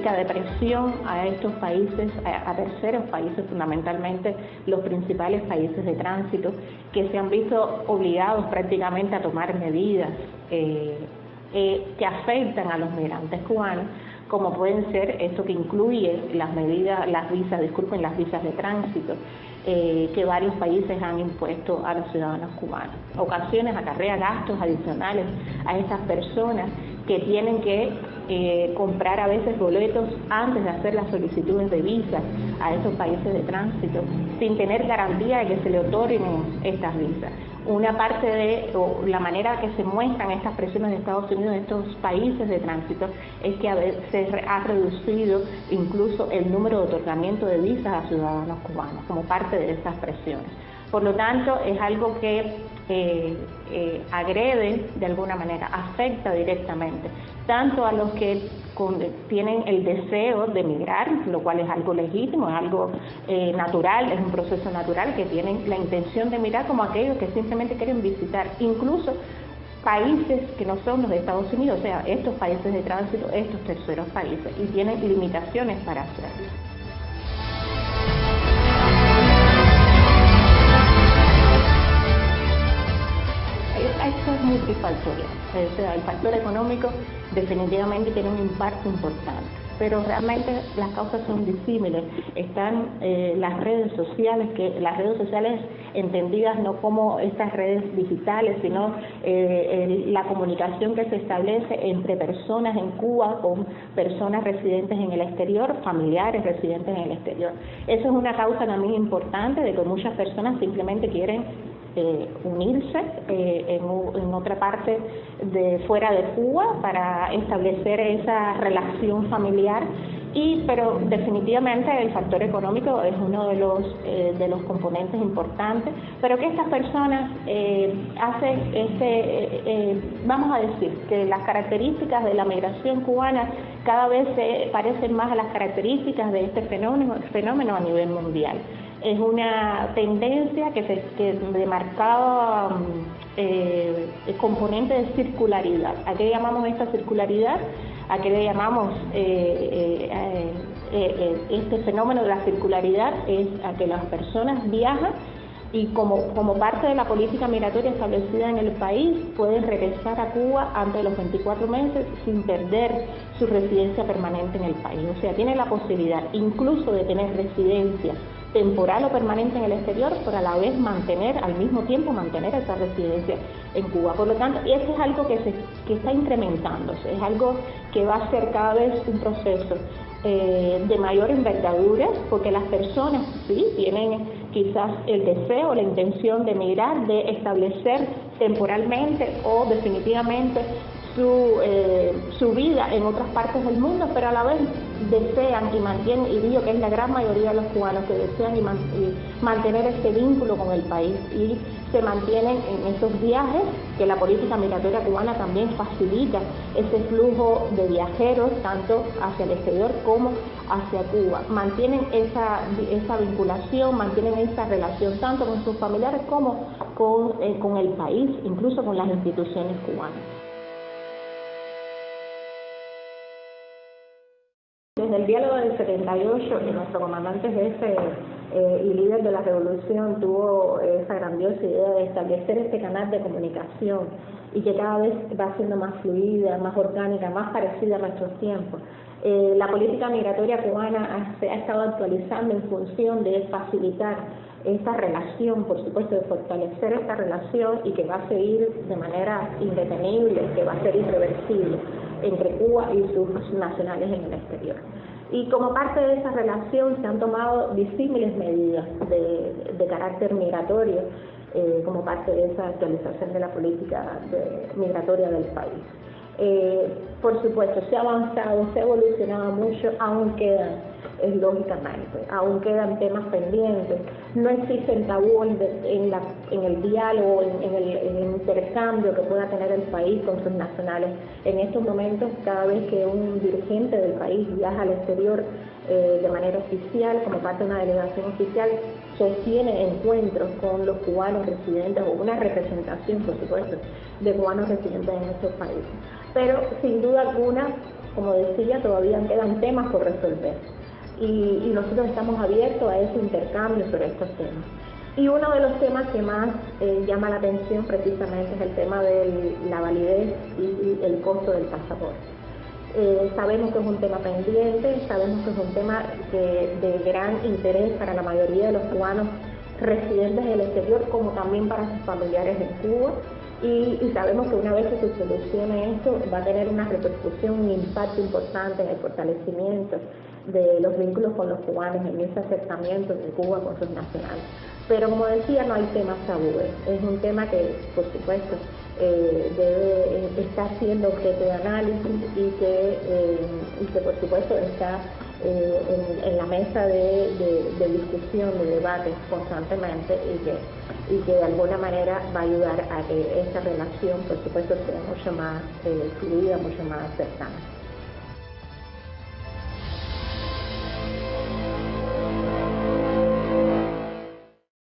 de presión a estos países, a, terceros países, fundamentalmente los principales países de tránsito, que se han visto obligados prácticamente a tomar medidas eh, eh, que afectan a los migrantes cubanos, como pueden ser esto que incluye las medidas, las visas, disculpen, las visas de tránsito, eh, que varios países han impuesto a los ciudadanos cubanos. Ocasiones acarrea gastos adicionales a estas personas que tienen que eh, comprar a veces boletos antes de hacer las solicitudes de visa a esos países de tránsito, sin tener garantía de que se le otorguen estas visas una parte de la manera que se muestran estas presiones de Estados Unidos en estos países de tránsito es que a veces se ha reducido incluso el número de otorgamiento de visas a ciudadanos cubanos como parte de esas presiones. Por lo tanto, es algo que eh, eh, agrede de alguna manera, afecta directamente tanto a los que tienen el deseo de emigrar, lo cual es algo legítimo, es algo eh, natural, es un proceso natural, que tienen la intención de emigrar, como aquellos que simplemente quieren visitar, incluso países que no son los de Estados Unidos, o sea, estos países de tránsito, estos terceros países, y tienen limitaciones para hacerlo. Esto es multifactorial. el factor económico definitivamente tiene un impacto importante, pero realmente las causas son disímiles. Están eh, las redes sociales, que las redes sociales entendidas no como estas redes digitales, sino eh, la comunicación que se establece entre personas en Cuba con personas residentes en el exterior, familiares residentes en el exterior. Eso es una causa también importante de que muchas personas simplemente quieren eh, unirse eh, en, otra parte de fuera de Cuba para establecer esa relación familiar. Y pero definitivamente el factor económico es uno de los eh, de los componentes importantes. Pero que estas personas hacen este vamos a decir que las características de la migración cubana cada vez se parecen más a las características de este fenómeno fenómeno a nivel mundial es una tendencia que se que de marcado eh, componente de circularidad. ¿A qué llamamos esta circularidad? ¿A qué le llamamos eh, eh, eh, este fenómeno de la circularidad? Es a que las personas viajan y como, como parte de la política migratoria establecida en el país pueden regresar a Cuba antes de los 24 meses sin perder su residencia permanente en el país. O sea, tienen la posibilidad incluso de tener residencia temporal o permanente en el exterior, pero a la vez mantener, al mismo tiempo mantener esa residencia en Cuba. Por lo tanto, eso es algo que, se, que está incrementándose, es algo que va a ser cada vez un proceso eh, de mayor envergadura, porque las personas sí tienen quizás el deseo, la intención de emigrar, de establecer temporalmente o definitivamente su, eh, su vida en otras partes del mundo, pero a la vez desean y mantienen, y digo que es la gran mayoría de los cubanos que desean y, mantener ese vínculo con el país y se mantienen en esos viajes, que la política migratoria cubana también facilita ese flujo de viajeros, tanto hacia el exterior como hacia Cuba. Mantienen esa, vinculación, mantienen esa relación tanto con sus familiares como con, eh, con el país, incluso con las instituciones cubanas. Desde el diálogo del 78, que nuestro comandante jefe eh, y líder de la revolución tuvo esa grandiosa idea de establecer este canal de comunicación y que cada vez va siendo más fluida, más orgánica, más parecida a nuestros tiempos. Eh, la política migratoria cubana se ha estado actualizando en función de facilitar esta relación, por supuesto, de fortalecer esta relación y que va a seguir de manera indetenible, que va a ser irreversible entre Cuba y sus nacionales en el exterior. Y como parte de esa relación se han tomado disímiles medidas de, carácter migratorio eh, como parte de esa actualización de la política migratoria del país. Eh, por supuesto, se ha avanzado, se ha evolucionado mucho, aún quedan es lógicamente. Aún quedan temas pendientes. No existe tabú en, en, el diálogo, en, el, intercambio que pueda tener el país con sus nacionales. En estos momentos, cada vez que un dirigente del país viaja al exterior eh, de manera oficial, como parte de una delegación oficial, sostiene encuentros con los cubanos residentes o una representación, por supuesto, de cubanos residentes en estos países. Pero sin duda alguna, como decía, todavía quedan temas por resolver. Y, y nosotros estamos abiertos a ese intercambio sobre estos temas. Y uno de los temas que más eh, llama la atención precisamente es el tema de la validez y, el costo del pasaporte. Eh, sabemos que es un tema pendiente, sabemos que es un tema de gran interés para la mayoría de los cubanos residentes del exterior, como también para sus familiares en Cuba. Y, sabemos que una vez que se solucione esto, va a tener una repercusión, un impacto importante en el fortalecimiento de los vínculos con los cubanos, en ese acercamiento de Cuba con sus nacionales. Pero como decía, no hay temas tabúes. Es un tema que, por supuesto, eh, debe eh, estar siendo objeto de análisis y que, eh, y que por supuesto, está en, la mesa de, discusión, de debate constantemente y que, y que de alguna manera va a ayudar a que esta relación, por supuesto, sea mucho más fluida, mucho más cercana.